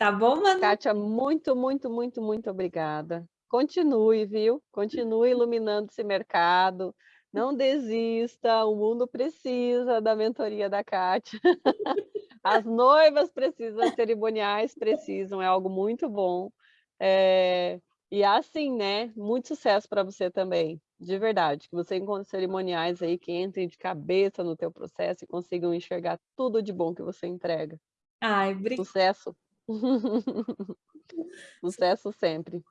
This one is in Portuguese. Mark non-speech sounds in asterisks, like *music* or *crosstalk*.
Tá bom, Manu? Kátia, muito, muito, muito, muito obrigada. Continue, viu? Continue iluminando esse mercado. Não desista, o mundo precisa da mentoria da Kátia. As noivas precisam, as cerimoniais precisam, é algo muito bom. É... E assim, né? Muito sucesso para você também, de verdade. Que você encontre cerimoniais aí que entrem de cabeça no teu processo e consigam enxergar tudo de bom que você entrega. Ai, bri... Sucesso! *laughs* Sucesso sempre.